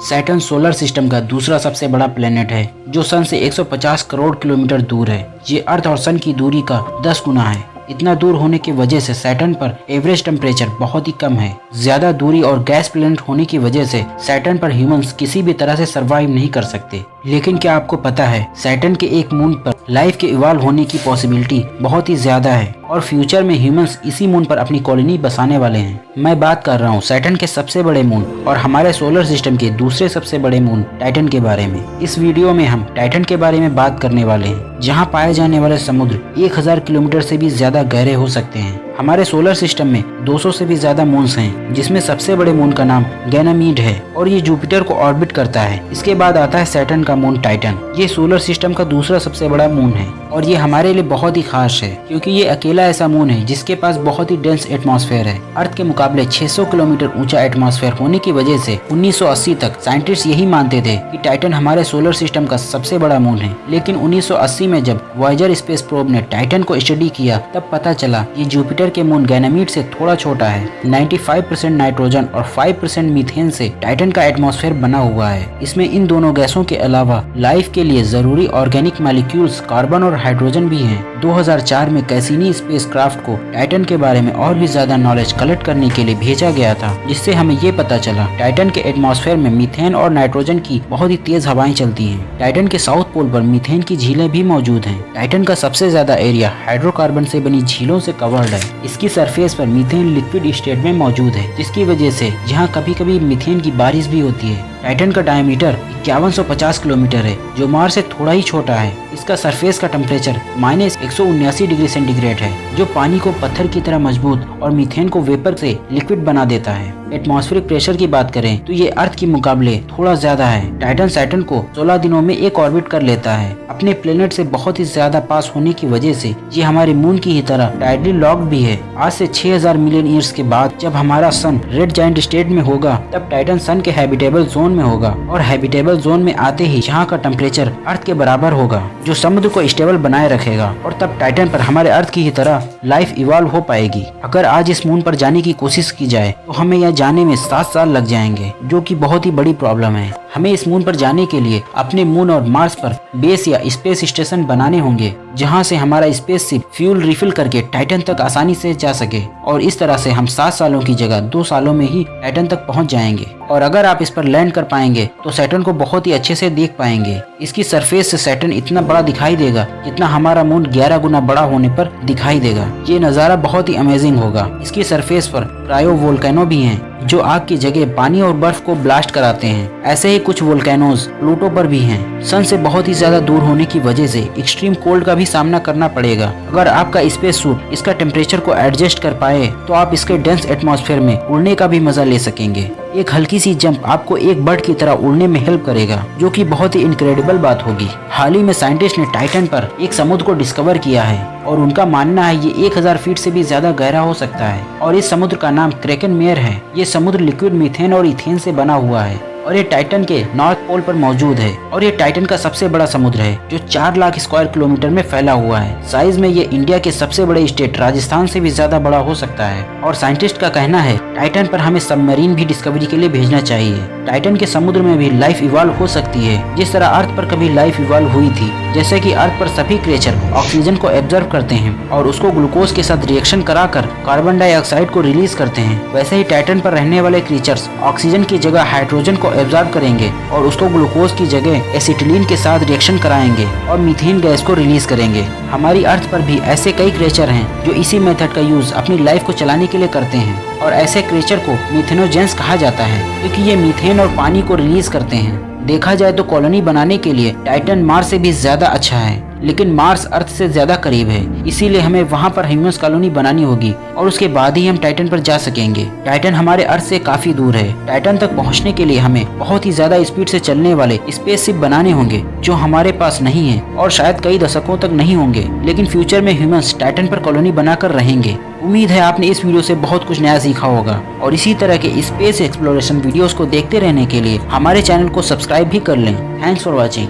Saturn solar system का दूसरा सबसे बड़ा प्लेनेट है, जो सन से 150 करोड़ किलोमीटर दूर है। ये अर्थ और सन की दूरी का 10 गुना है। इतना दूर होने की वजह से सैटर्न पर एवरेज टेम्परेचर बहुत ही कम है। ज़्यादा दूरी और गैस प्लेनेट होने की वजह से सैटर्न पर ह्यूमंस किसी भी तरह से सरवाइव नहीं कर सकते। लेकिन क्या आपको पता है सैटर्न के एक मून पर लाइफ के इवाल्व होने की पॉसिबिलिटी बहुत ही ज़्यादा है। और फ्यूचर में ह्यूमंस इसी मून पर अपनी कॉलोनी बसाने वाले हैं। मैं बात कर रहा हूँ सैटन के सबसे बड़े मून और हमारे सोलर सिस्टम के दूसरे सबसे बड़े मून टाइटन के बारे में। इस वीडियो में हम टाइटन के बारे में बात करने वाले हैं, जहाँ पाए जाने वाले समुद्र 1000 किलोमीटर से भी ज़्यादा गहरे हो सकते हैं। हमारे सोलर सिस्टम में 200 से भी ज़्यादा मून्स हैं, जिसमें सबसे बड़े मून का नाम गैनामीड है और ये जुपिटर को ऑर्बिट करता है। इसके बाद आता है सैटर्न का मून टाइटन ये सोलर सिस्टम का दूसरा सबसे बड़ा मून है और ये हमारे लिए बहुत ही खास है, क्योंकि ये अकेला ऐसा मून है, जिसके पास बहुत ही डेंस एटमॉस्फेयर है। अर्थ के मुकाबले 600 किलोमीटर ऊँचा एटमॉस्फेयर होने की वजह से 1980 तक साइंटिस्ट यही मानते थे कि टाइटन हमारे सोलर सिस्टम का सबसे बड़ा मून है। लेकिन 1980 में जब वॉयजर स्पेस प्रोब ने टाइटन को स्टडी किया, तब पता चला कि जुपिटर के मून गैनामीड से थोड़ा छोटा है 95% नाइट्रोजन और 5% मीथेन से टाइटन का एटमॉस्फेयर बना हुआ है इसमें इन दोनों गैसों के अलावा लाइफ के लिए ज़रूरी ऑर्गेनिक मालिक्यूल्स कार्बन और हाइड्रोजन भी हैं। 2004 में कैसीनी स्पेसक्राफ्ट को टाइटन के बारे में और भी ज़्यादा नॉलेज कलेक्ट करने के लिए भेजा गया था, जिससे हमें ये पता चला टाइटन के एटमॉस्फेयर में मीथेन और नाइट्रोजन की बहुत ही तेज हवाएँ चलती हैं। टाइटन के साउथ पोल पर मीथेन की झीलें भी मौजूद हैं। टाइटन का सबसे ज़्यादा एरिया हाइड्रोकार्बन से बनी झीलों से कवर्ड है इसकी सरफेस पर मीथेन लिक्विड स्टेट में मौजूद है, जिसकी वजह से यहाँ कभी कभी मीथेन की बारिश भी होती है। टाइटन का डायमीटर इक्यावन किलोमीटर है, जो मार्स से थोड़ा ही छोटा है। इसका सरफेस का टेम्परेचर माइनस एक डिग्री सेंटीग्रेड है, जो पानी को पत्थर की तरह मज़बूत और मीथेन को वेपर से लिक्विड बना देता है। एटमॉस्फेरिक प्रेशर की बात करें तो ये अर्थ के मुकाबले थोड़ा ज़्यादा है। टाइटन सैटन को 16 दिनों में एक ऑर्बिट कर लेता है। अपने प्लेनेट से बहुत ही ज़्यादा पास होने की वजह से ये हमारे मून की ही तरह टाइडली लॉक भी है। आज से 6000 मिलियन ईयर्स के बाद जब हमारा सन रेड जाइंट स्टेट में होगा, तब टाइटन सन के हैबिटेबल जोन में होगा और हैबिटेबल जोन में आते ही यहाँ का टेम्परेचर अर्थ के बराबर होगा, जो समुद्र को स्टेबल बनाए रखेगा। और तब टाइटन पर हमारे अर्थ की ही तरह लाइफ इवॉल्व हो पाएगी। अगर आज इस मून पर जाने की कोशिश की जाए तो हमें यहाँ जाने में सात साल लग जाएँगे, जो की बहुत ही बड़ी प्रॉब्लम है। हमें इस मून पर जाने के लिए अपने मून और मार्स पर बेस या स्पेस स्टेशन बनाने होंगे, जहाँ से हमारा स्पेस शिप फ्यूल रिफिल करके टाइटन तक आसानी से जा सके। और इस तरह से हम सात सालों की जगह दो सालों में ही टाइटन तक पहुँच जाएँगे। और अगर आप इस पर लैंड कर पाएँगे तो सैटर्न को बहुत ही अच्छे से देख पाएँगे। इसकी सरफेस से सैटर्न इतना बड़ा दिखाई देगा, जितना हमारा मून 11 गुना बड़ा होने पर दिखाई देगा। ये नज़ारा बहुत ही अमेजिंग होगा। इसकी सरफेस पर क्रायो वोल्केनो भी हैं, जो आग की जगह पानी और बर्फ़ को ब्लास्ट कराते हैं। ऐसे ही कुछ वोल्केनोज प्लूटो पर भी हैं। सन से बहुत ही ज़्यादा दूर होने की वजह से एक्सट्रीम कोल्ड का भी सामना करना पड़ेगा। अगर आपका स्पेस सूट इसका टेम्परेचर को एडजस्ट कर पाए तो आप इसके डेंस एटमॉस्फेयर में उड़ने का भी मज़ा ले सकेंगे। एक हल्की सी जंप आपको एक बर्ड की तरह उड़ने में हेल्प करेगा, जो कि बहुत ही इनक्रेडिबल बात होगी। हाल ही में साइंटिस्ट ने टाइटन पर एक समुद्र को डिस्कवर किया है, और उनका मानना है ये 1000 फीट से भी ज़्यादा गहरा हो सकता है, और इस समुद्र का नाम क्रेकन मेयर है। ये समुद्र लिक्विड मिथेन और इथेन से बना हुआ है। और ये टाइटन के नॉर्थ पोल पर मौजूद है। और ये टाइटन का सबसे बड़ा समुद्र है, जो चार लाख स्क्वायर किलोमीटर में फैला हुआ है। साइज़ में ये इंडिया के सबसे बड़े स्टेट राजस्थान से भी ज़्यादा बड़ा हो सकता है। और साइंटिस्ट का कहना है टाइटन पर हमें सबमरीन भी डिस्कवरी के लिए भेजना चाहिए। टाइटन के समुद्र में भी लाइफ इवॉल्व हो सकती है। जिस तरह अर्थ पर कभी लाइफ इवॉल्व हुई थी, जैसे कि अर्थ पर सभी क्रिएचर ऑक्सीजन को एब्जर्व करते हैं और उसको ग्लूकोज के साथ रिएक्शन कराकर कार्बन डाइऑक्साइड को रिलीज़ करते हैं, वैसे ही टाइटन पर रहने वाले क्रीचर्स ऑक्सीजन की जगह हाइड्रोजन को एब्जॉर्ब करेंगे और उसको ग्लूकोज की जगह एसिटिलीन के साथ रिएक्शन कराएँगे और मीथेन गैस को रिलीज़ करेंगे। हमारी अर्थ पर भी ऐसे कई क्रेचर हैं जो इसी मेथड का यूज़ अपनी लाइफ को चलाने के लिए करते हैं और ऐसे क्रेचर को मिथेनोजेंस कहा जाता है, क्योंकि ये मीथेन और पानी को रिलीज़ करते हैं। देखा जाए तो कॉलोनी बनाने के लिए टाइटन मार्स से भी ज़्यादा अच्छा है। लेकिन मार्स अर्थ से ज़्यादा करीब है, इसीलिए हमें वहाँ पर ह्यूमंस कॉलोनी बनानी होगी, और उसके बाद ही हम टाइटन पर जा सकेंगे। टाइटन हमारे अर्थ से काफ़ी दूर है। टाइटन तक पहुँचने के लिए हमें बहुत ही ज़्यादा स्पीड से चलने वाले स्पेस बनाने होंगे, जो हमारे पास नहीं है, और शायद कई दशकों तक नहीं होंगे, लेकिन फ्यूचर में ह्यूमंस टाइटन पर कॉलोनी बनाकर रहेंगे। उम्मीद है आपने इस वीडियो से बहुत कुछ नया सीखा होगा, और इसी तरह के स्पेस एक्सप्लोरेशन वीडियोस को देखते रहने के लिए हमारे चैनल को सब्सक्राइब भी कर लें। Thanks for watching.